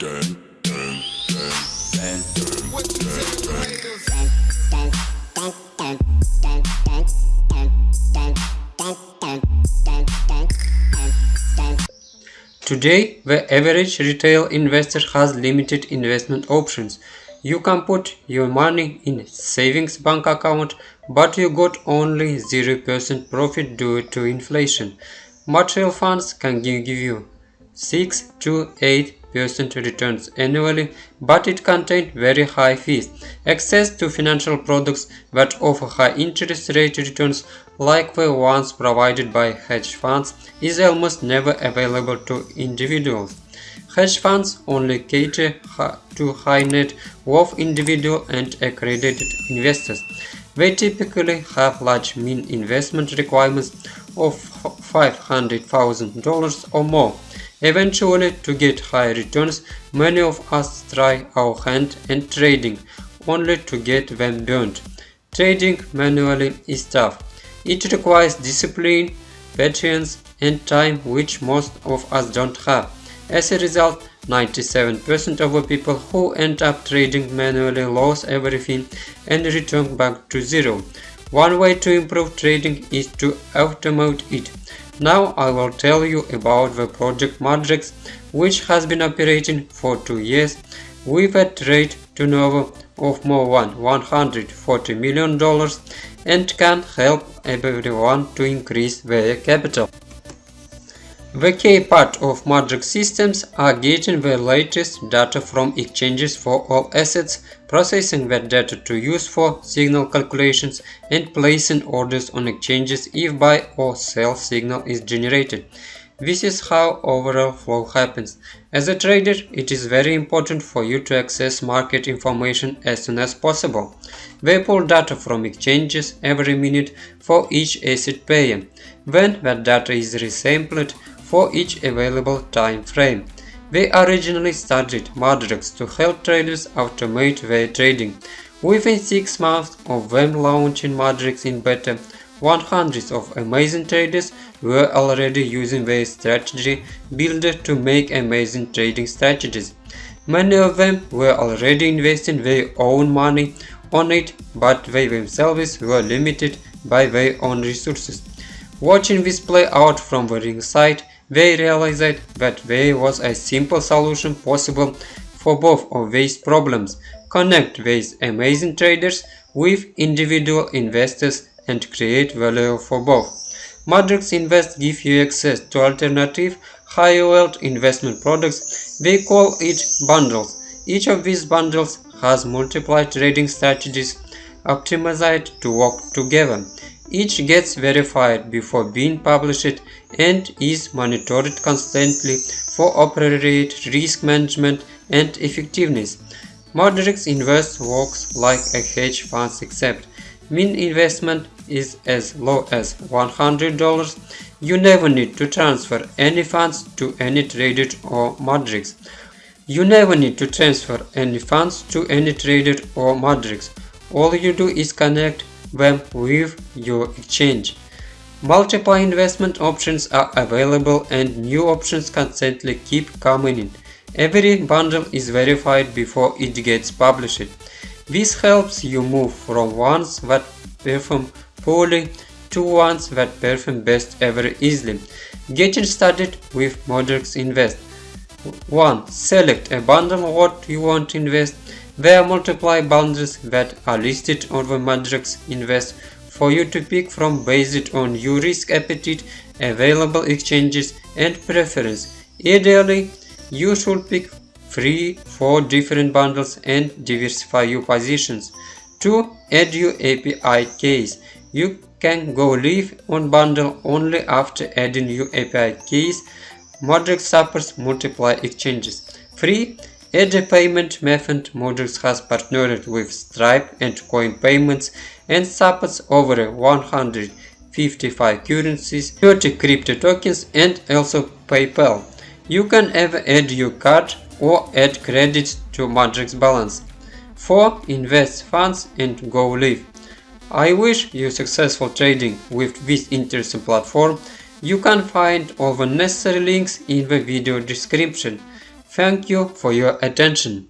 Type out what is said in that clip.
Today, the average retail investor has limited investment options. You can put your money in savings bank account, but you got only 0% profit due to inflation. Mutual funds can give you 6 to 8 percent returns annually, but it contains very high fees. Access to financial products that offer high interest rate returns like the ones provided by hedge funds is almost never available to individuals. Hedge funds only cater to high net worth individual and accredited investors. They typically have large mean investment requirements of $500,000 or more. Eventually, to get high returns, many of us try our hand in trading, only to get them burned. Trading manually is tough. It requires discipline, patience, and time which most of us don't have. As a result, 97% of the people who end up trading manually lose everything and return back to zero. One way to improve trading is to automate it. Now I will tell you about the project Mudrex which has been operating for two years with a trade turnover of more than 140 million dollars and can help everyone to increase their capital. The key part of Mudrex systems are getting the latest data from exchanges for all assets, processing that data to use for signal calculations, and placing orders on exchanges if buy or sell signal is generated. This is how overall flow happens. As a trader, it is very important for you to access market information as soon as possible. They pull data from exchanges every minute for each asset pair. When that data is resampled, for each available time frame. We originally started Mudrex to help traders automate their trading. Within 6 months of them launching Mudrex in beta, 100 of amazing traders were already using their strategy builder to make amazing trading strategies. Many of them were already investing their own money on it, but they themselves were limited by their own resources. Watching this play out from the ringside, they realized that there was a simple solution possible for both of these problems. Connect these amazing traders with individual investors and create value for both. Mudrex Invest gives you access to alternative high-yield investment products. They call it bundles. Each of these bundles has multiple trading strategies optimized to work together. Each gets verified before being published and is monitored constantly for appropriate risk management and effectiveness. Mudrex Invest works like a hedge fund except mean investment is as low as $100. You never need to transfer any funds to any trader or Mudrex. You never need to transfer any funds to any trader or Mudrex. All you do is connect them with your exchange. Multiple investment options are available and new options constantly keep coming in. Every bundle is verified before it gets published. This helps you move from ones that perform poorly to ones that perform best ever easily. Getting started with Mudrex Invest 1. Select a bundle what you want to invest there are multiple bundles that are listed on the Mudrex Invest for you to pick from based on your risk appetite, available exchanges and preference. Ideally, you should pick 3-4 different bundles and diversify your positions. To Add your API keys. You can go live on bundle only after adding your API keys. Mudrex supports multiple exchanges. 3. A payment method, Mudrex has partnered with Stripe and Coin Payments and supports over 155 currencies, 30 crypto tokens and also PayPal. You can either add your card or add credits to Mudrex balance. 4. Invest funds and go live. I wish you successful trading with this interesting platform. You can find all the necessary links in the video description. Thank you for your attention.